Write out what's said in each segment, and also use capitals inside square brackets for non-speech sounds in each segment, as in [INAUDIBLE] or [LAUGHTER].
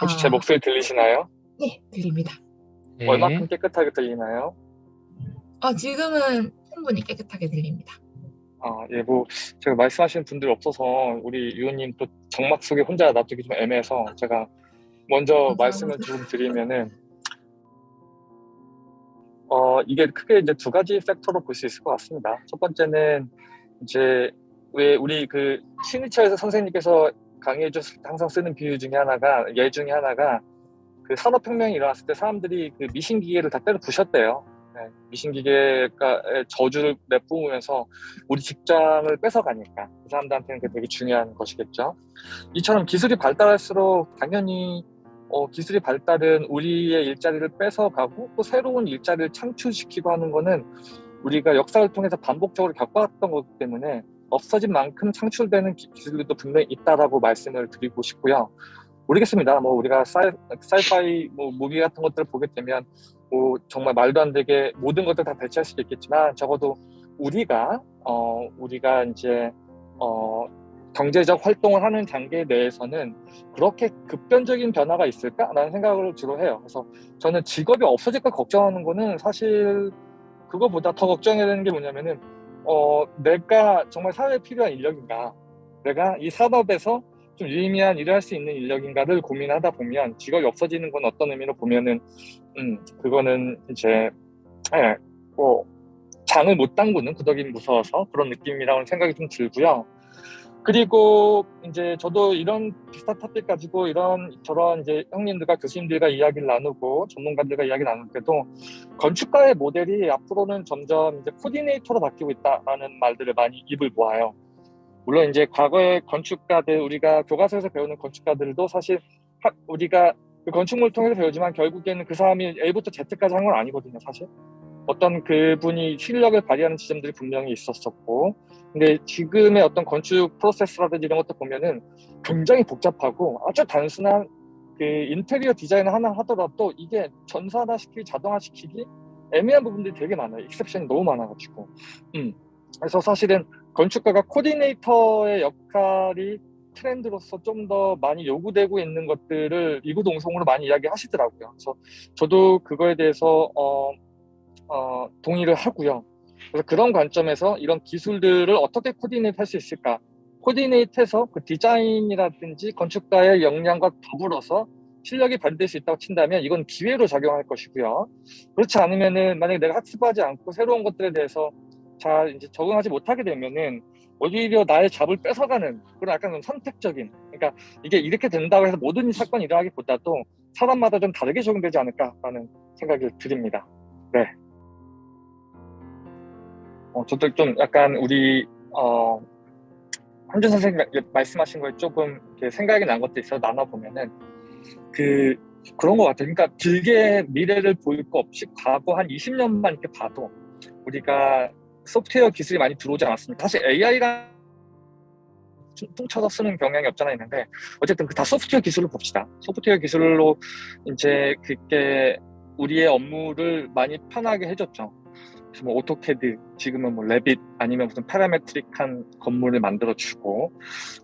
혹시 아. 제 목소리 들리시나요? 네, 들립니다. 네. 얼마큼 깨끗하게 들리나요? 어, 지금은 충분히 깨끗하게 들립니다. 아, 예, 뭐, 제가 말씀하시는 분들이 없어서 우리 유호님 또 정막 속에 혼자 놔두기 좀 애매해서 제가 먼저 감사합니다. 말씀을 조금 드리면은, 어, 이게 크게 이제 두 가지 팩터로 볼 수 있을 것 같습니다. 첫 번째는 이제 왜 우리 그 시니처에서 선생님께서 강의해 줬을 때 항상 쓰는 비유 중에 하나가, 예 중에 하나가 그 산업혁명이 일어났을 때 사람들이 그 미신기계를 다 때려 부셨대요. 네, 미신기계가 저주를 내뿜으면서 우리 직장을 뺏어가니까 그 사람들한테는 그게 되게 중요한 것이겠죠. 이처럼 기술이 발달할수록 당연히 어, 기술이 발달은 우리의 일자리를 뺏어가고 또 새로운 일자리를 창출시키고 하는 거는 우리가 역사를 통해서 반복적으로 겪어왔던 거기 때문에 없어진 만큼 창출되는 기- 기술들도 분명히 있다라고 말씀을 드리고 싶고요. 모르겠습니다. 뭐 우리가 사이, 사이파이 뭐 무비 같은 것들을 보게 되면 뭐 정말 말도 안 되게 모든 것들 다 대체할 수도 있겠지만 적어도 우리가 어 우리가 이제 어 경제적 활동을 하는 단계 내에서는 그렇게 급변적인 변화가 있을까라는 생각을 주로 해요. 그래서 저는 직업이 없어질까 걱정하는 거는 사실 그거보다 더 걱정해야 되는 게 뭐냐면은 어 내가 정말 사회에 필요한 인력인가 내가 이 산업에서 좀 유의미한 일을 할 수 있는 인력인가를 고민하다 보면 직업이 없어지는 건 어떤 의미로 보면은 음 그거는 이제 예, 뭐 장을 못 담그는 구더기 무서워서 그런 느낌이라는 생각이 좀 들고요. 그리고 이제 저도 이런 비슷한 토픽 가지고 이런 저런 이제 형님들과 교수님들과 이야기를 나누고 전문가들과 이야기 나눌 때도 건축가의 모델이 앞으로는 점점 이제 코디네이터로 바뀌고 있다라는 말들을 많이 입을 모아요. 물론 이제 과거의 건축가들 우리가 교과서에서 배우는 건축가들도 사실 하- 우리가 그 건축물을 통해서 배우지만 결국에는 그 사람이 A부터 Z까지 한 건 아니거든요, 사실. 어떤 그분이 실력을 발휘하는 지점들이 분명히 있었었고 근데 지금의 어떤 건축 프로세스라든지 이런 것도 보면은 굉장히 복잡하고 아주 단순한 그 인테리어 디자인 하나 하더라도 이게 전산화시키기 자동화시키기 애매한 부분들이 되게 많아요. 익셉션이 너무 많아가지고. 음. 그래서 사실은 건축가가 코디네이터의 역할이 트렌드로서 좀 더 많이 요구되고 있는 것들을 이구동성으로 많이 이야기하시더라고요. 그래서 저도 그거에 대해서 어, 어, 동의를 하고요. 그래서 그런 관점에서 이런 기술들을 어떻게 코디네이트 할 수 있을까? 코디네이트해서 그 디자인이라든지 건축가의 역량과 더불어서 실력이 발휘될 수 있다고 친다면 이건 기회로 작용할 것이고요. 그렇지 않으면은 만약에 내가 학습하지 않고 새로운 것들에 대해서 잘 이제 적응하지 못하게 되면은 오히려 나의 잡을 뺏어가는 그런 약간 좀 선택적인 그러니까 이게 이렇게 된다고 해서 모든 사건이 일어나기보다도 사람마다 좀 다르게 적용되지 않을까라는 생각이 드립니다. 네. 어, 저도 좀 약간 우리 어, 한준 선생님 말씀하신 거에 조금 생각이 난 것도 있어 나눠보면은 그 그런 것 같아요. 그러니까 길게 미래를 보일 거 없이 과거 한 20년만 이렇게 봐도 우리가 소프트웨어 기술이 많이 들어오지 않았습니까? 사실 AI랑 퉁쳐서 쓰는 경향이 없잖아 있는데 어쨌든 그 다 소프트웨어 기술을 봅시다. 소프트웨어 기술로 이제 그게 우리의 업무를 많이 편하게 해줬죠. 뭐 AutoCAD 지금은 뭐 Revit 아니면 무슨 parametric한 건물을 만들어주고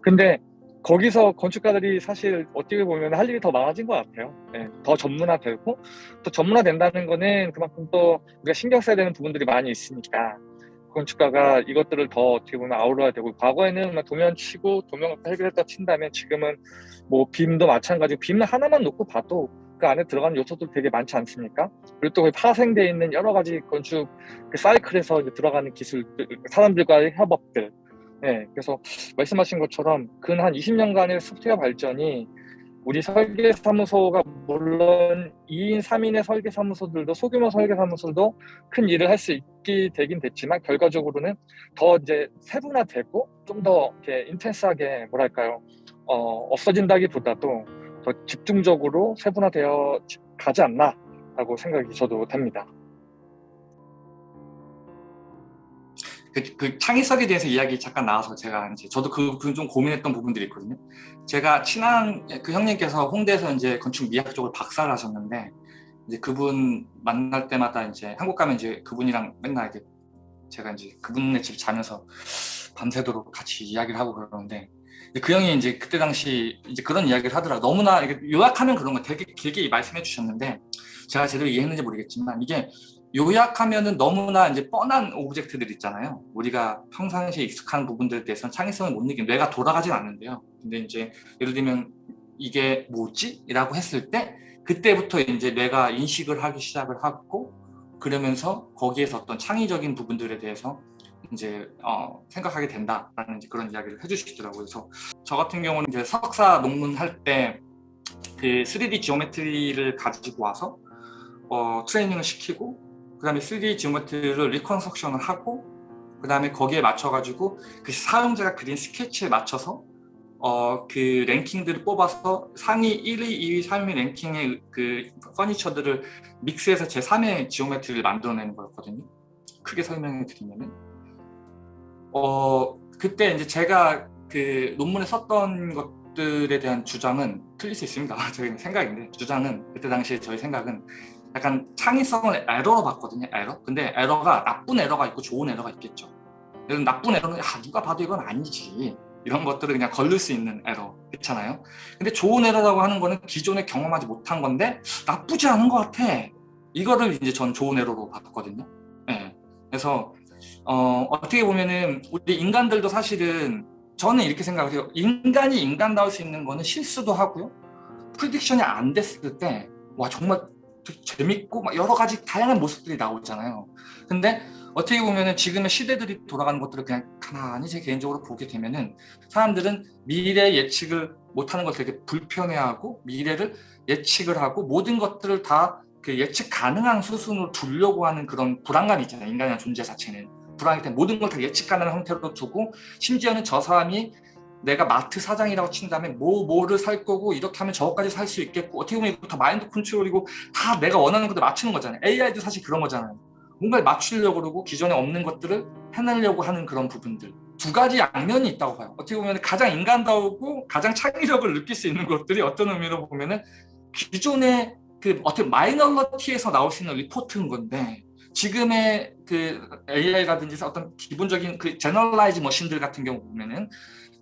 근데 거기서 건축가들이 사실 어떻게 보면 할 일이 더 많아진 것 같아요. 네, 더 전문화되고 또 전문화된다는 거는 그만큼 또 우리가 신경 써야 되는 부분들이 많이 있으니까 건축가가 이것들을 더 어떻게 보면 아우러야 되고 과거에는 막 도면 치고 도면 해결했다 친다면 지금은 뭐 빔도 마찬가지고 빔 하나만 놓고 봐도 그 안에 들어가는 요소들 되게 많지 않습니까? 그리고 또 파생되어 있는 여러 가지 건축 그 사이클에서 들어가는 기술들, 사람들과의 협업들. 네, 그래서 말씀하신 것처럼 근 한 20년간의 소프트웨어 발전이 우리 설계사무소가 물론 2인, 3인의 설계사무소들도 소규모 설계사무소도 큰 일을 할 수 있게 되긴 됐지만 결과적으로는 더 이제 세분화되고 좀 더 이렇게 인텐스하게 뭐랄까요 어, 없어진다기보다도 더 집중적으로 세분화되어 가지 않나라고 생각이 저도 됩니다. 그, 그 창의성에 대해서 이야기 잠깐 나와서 제가 이제 저도 그 좀 고민했던 부분들이 있거든요. 제가 친한 그 형님께서 홍대에서 이제 건축 미학 쪽을 박사를 하셨는데 이제 그분 만날 때마다 이제 한국 가면 이제 그분이랑 맨날 이렇게 제가 이제 그분네 집 자면서 밤새도록 같이 이야기를 하고 그러는데 그 형이 이제 그때 당시 이제 그런 이야기를 하더라. 너무나 요약하면 그런 거 되게 길게 말씀해 주셨는데 제가 제대로 이해했는지 모르겠지만 이게 요약하면은 너무나 이제 뻔한 object들 있잖아요. 우리가 평상시에 익숙한 부분들에 대해서는 창의성을 못 느끼는 뇌가 돌아가진 않는데요. 근데 이제 예를 들면 이게 뭐지? 라고 했을 때 그때부터 이제 뇌가 인식을 하기 시작을 하고 그러면서 거기에서 어떤 창의적인 부분들에 대해서 이제 어, 생각하게 된다라는 그런 이야기를 해주시더라고요. 그래서 저 같은 경우는 이제 석사 논문 할 때 그 3D geometry를 가지고 와서 어, 트레이닝을 시키고 그 다음에 3D geometry를 reconstruction을 하고 그 다음에 거기에 맞춰가지고 그 사용자가 그린 스케치에 맞춰서 어, 그 랭킹들을 뽑아서 상위 1위, 2위, 3위 랭킹의 그 퍼니처들을 믹스해서 제 3의 geometry를 만들어내는 거였거든요. 크게 설명해 드리면은 어 그때 이제 제가 그 논문에 썼던 것들에 대한 주장은 틀릴 수 있습니다. [LAUGHS] 저희 생각인데 주장은 그때 당시에 저희 생각은 약간 창의성을 에러로 봤거든요. 에러. 근데 에러가 나쁜 에러가 있고 좋은 에러가 있겠죠. 나쁜 에러는 야, 누가 봐도 이건 아니지. 이런 것들을 그냥 걸릴 수 있는 에러 그렇잖아요. 근데 좋은 에러라고 하는 거는 기존에 경험하지 못한 건데 나쁘지 않은 것 같아. 이거를 이제 전 좋은 에러로 봤거든요. 네. 그래서 어, 어떻게 보면은 우리 인간들도 사실은 저는 이렇게 생각해요. 인간이 인간다울 수 있는 거는 실수도 하고요. prediction이 안 됐을 때 와 정말 재밌고 막 여러 가지 다양한 모습들이 나오잖아요. 근데 어떻게 보면은 지금의 시대들이 돌아가는 것들을 그냥 가만히 제 개인적으로 보게 되면은 사람들은 미래 예측을 못하는 걸 되게 불편해하고 미래를 예측을 하고 모든 것들을 다 그 예측 가능한 수순으로 두려고 하는 그런 불안감이 있잖아요. 인간의 존재 자체는. 불안하기 때문에 모든 걸 다 예측 가능한 형태로 두고 심지어는 저 사람이 내가 마트 사장이라고 친다면 뭐 뭐를 살 거고 이렇게 하면 저거까지 살 수 있겠고 어떻게 보면 다 마인드 컨트롤이고 다 내가 원하는 것들 맞추는 거잖아요. AI도 사실 그런 거잖아요. 뭔가를 맞추려고 그러고 기존에 없는 것들을 해내려고 하는 그런 부분들 두 가지 양면이 있다고 봐요. 어떻게 보면 가장 인간다우고 가장 창의력을 느낄 수 있는 것들이 어떤 의미로 보면은 기존의 그 어떻게 minority에서 나올 수 있는 리포트인 건데 지금의 그 AI라든지 어떤 기본적인 그 generalize machine들 같은 경우 보면은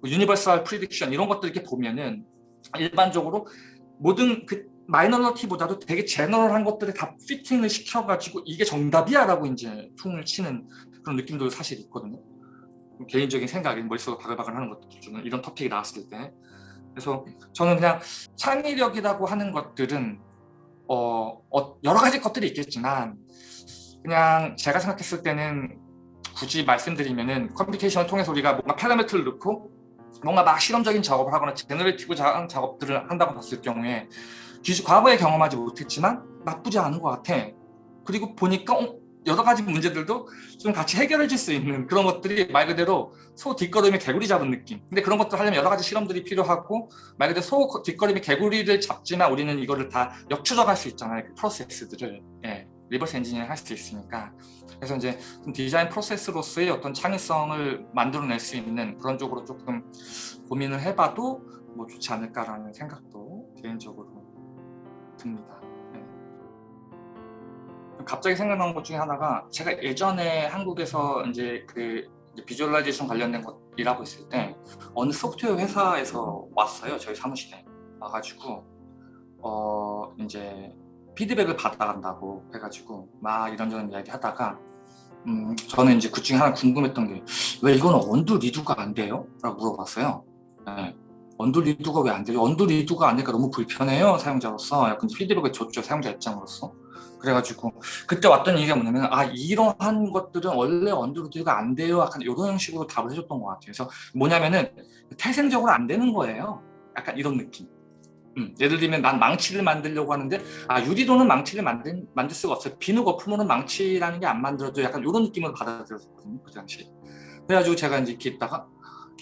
universal prediction 이런 것들 이렇게 보면은 일반적으로 모든 그 minority보다도 되게 general한 것들에 다 fitting을 시켜가지고 이게 정답이야 라고 이제 퉁을 치는 그런 느낌도 사실 있거든요. 개인적인 생각이 머릿속에 바글바글 하는 것들 중에 이런 토픽이 나왔을 때 그래서 저는 그냥 창의력이라고 하는 것들은 어, 어, 여러 가지 것들이 있겠지만 그냥 제가 생각했을 때는 굳이 말씀드리면은 computation을 통해서 우리가 뭔가 파라미터를 넣고 뭔가 막 실험적인 작업을 하거나 generative 작업들을 한다고 봤을 경우에 기존 과거에 경험하지 못했지만 나쁘지 않은 것 같아. 그리고 보니까 어, 여러 가지 문제들도 좀 같이 해결해 줄 수 있는 그런 것들이 말 그대로 소 뒷걸음에 개구리 잡은 느낌. 근데 그런 것들 하려면 여러 가지 실험들이 필요하고 말 그대로 소 뒷걸음에 개구리를 잡지만 우리는 이거를 다 역추적할 수 있잖아요. 그 프로세스들을. 예. reverse engineering 할 수 있으니까 그래서 이제 디자인 프로세스로서의 어떤 창의성을 만들어낼 수 있는 그런 쪽으로 조금 고민을 해봐도 뭐 좋지 않을까라는 생각도 개인적으로 듭니다. 네. 갑자기 생각난 것 중에 하나가 제가 예전에 한국에서 이제 그 visualization 관련된 것 일하고 있을 때 어느 소프트웨어 회사에서 왔어요 저희 사무실에 와가지고 어 이제 피드백을 받아간다고 해가지고 막 이런저런 이야기 하다가 음, 저는 이제 그 중에 하나 궁금했던 게 왜 이건 undo redo가 안 돼요? 라고 물어봤어요. 네. 언두 리두가 왜 안 돼요? 언두 리두가 안 되니까 너무 불편해요 사용자로서. 약간 피드백을 줬죠 사용자 입장으로서. 그래가지고 그때 왔던 얘기가 뭐냐면 아 이러한 것들은 원래 언두 리두가 안 돼요. 약간 이런 형식으로 답을 해줬던 것 같아요. 그래서 뭐냐면은 태생적으로 안 되는 거예요. 약간 이런 느낌 음, 예를 들면 난 망치를 만들려고 하는데 아 유리로는 망치를 만들, 만들 수가 없어요. 비누 거품으로는 망치라는 게 안 만들어져 약간 이런 느낌으로 받아들였거든요 그 당시에 그래가지고 제가 이제 이렇게 있다가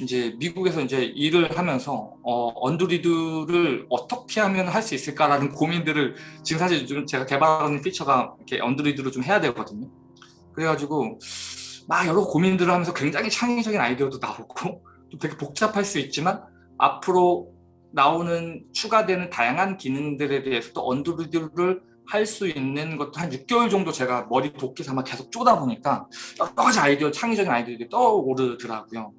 이제 미국에서 이제 일을 하면서 어, 언드리드를 어떻게 하면 할 수 있을까라는 고민들을 지금 사실 좀 제가 개발하는 피처가 이렇게 언드리드로 좀 해야 되거든요. 그래가지고 막 여러 고민들을 하면서 굉장히 창의적인 아이디어도 나오고 또 되게 복잡할 수 있지만 앞으로 나오는 추가되는 다양한 기능들에 대해서도 언드루드를 할 수 있는 것도 한 6개월 정도 제가 머리 도끼 삼아 계속 쪼다 보니까 여러 가지 아이디어, 창의적인 아이디어들이 떠오르더라고요.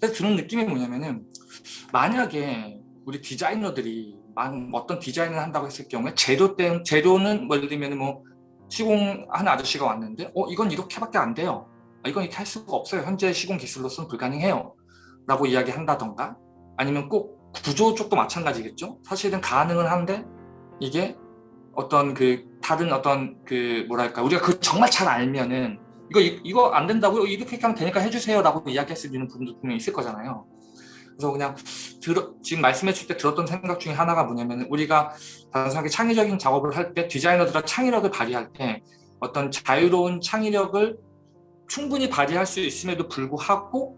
그래서 드는 느낌이 뭐냐면은 만약에 우리 디자이너들이 만- 어떤 디자인을 한다고 했을 경우에 재료 때 재료는 뭐 예를 들면 뭐 시공하는 아저씨가 왔는데 어 이건 이렇게밖에 안 돼요. 아, 이건 이렇게 할 수가 없어요. 현재 시공 기술로서는 불가능해요. 라고 이야기한다던가 아니면 꼭 구조 쪽도 마찬가지겠죠. 사실은 가능은 한데 이게 어떤 그 다른 어떤 그 뭐랄까 우리가 그 정말 잘 알면은 이거 이- 이거 안 된다고요 이렇게 하면 되니까 해주세요라고 이야기할 수 있는 분도 분명히 있을 거잖아요. 그래서 그냥 들어, 지금 말씀해 줄때 들었던 생각 중에 하나가 뭐냐면 우리가 단순하게 창의적인 작업을 할 때 디자이너들과 창의력을 발휘할 때 어떤 자유로운 창의력을 충분히 발휘할 수 있음에도 불구하고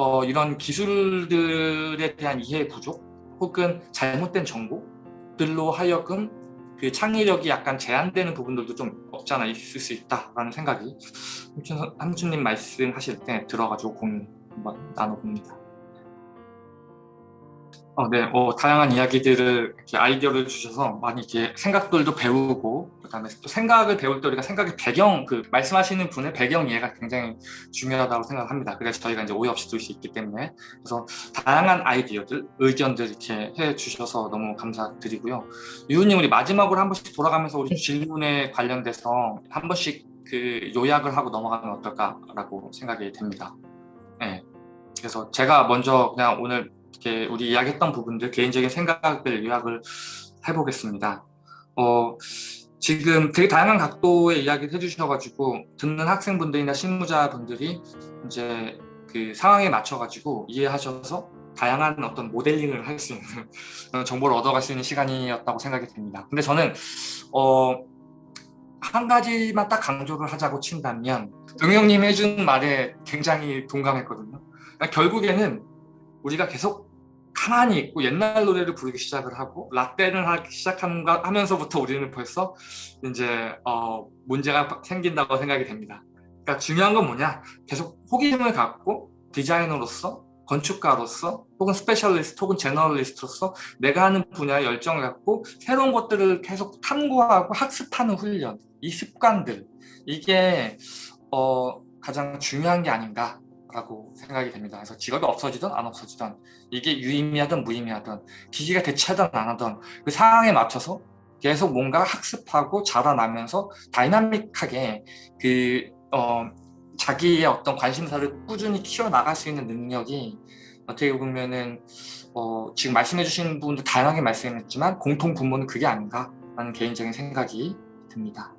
어, 이런 기술들에 대한 이해 부족 혹은 잘못된 정보들로 하여금 그 창의력이 약간 제한되는 부분들도 좀 없지 않아 있을 수 있다라는 생각이 함춘, 함춘님 말씀하실 때 들어가지고 고민 한번 나눠봅니다. 어, 네, 어, 다양한 이야기들을 이렇게 아이디어를 주셔서 많이 이렇게 생각들도 배우고 그다음에 또 생각을 배울 때 우리가 생각의 배경 그 말씀하시는 분의 배경 이해가 굉장히 중요하다고 생각합니다. 그래서 저희가 이제 오해 없이 들을 수 있기 때문에 그래서 다양한 아이디어들, 의견들 이렇게 해 주셔서 너무 감사드리고요. 유우님 우리 마지막으로 한 번씩 돌아가면서 우리 질문에 관련돼서 한 번씩 그 요약을 하고 넘어가면 어떨까라고 생각이 됩니다. 네. 그래서 제가 먼저 그냥 오늘 이렇게 우리 이야기했던 부분들 개인적인 생각을 요약을 해보겠습니다. 어, 지금 되게 다양한 각도의 이야기를 해주셔가지고 듣는 학생분들이나 실무자분들이 이제 그 상황에 맞춰가지고 이해하셔서 다양한 어떤 모델링을 할 수 있는 [LAUGHS] 정보를 얻어갈 수 있는 시간이었다고 생각이 됩니다. 근데 저는 어, 한 가지만 딱 강조를 하자고 친다면 응용님 해준 말에 굉장히 동감했거든요. 그러니까 결국에는 우리가 계속 가만히 있고 옛날 노래를 부르기 시작을 하고 라떼를 하기 시작한가 하면서부터 우리는 벌써 이제 어, 문제가 생긴다고 생각이 됩니다. 그러니까 중요한 건 뭐냐? 계속 호기심을 갖고 디자이너로서 건축가로서 혹은 specialist 혹은 generalist로서 내가 하는 분야에 열정을 갖고 새로운 것들을 계속 탐구하고 학습하는 훈련 이 습관들 이게 어, 가장 중요한 게 아닌가 라고 생각이 됩니다. 그래서 직업이 없어지든 안 없어지든 이게 유의미하든 무의미하든 기기가 대체하든 안 하든 그 상황에 맞춰서 계속 뭔가 학습하고 자라나면서 다이나믹하게 그 어, 자기의 어떤 관심사를 꾸준히 키워나갈 수 있는 능력이 어떻게 보면은 어, 지금 말씀해 주신 분도 다양하게 말씀했지만 공통 분모는 그게 아닌가 라는 개인적인 생각이 듭니다.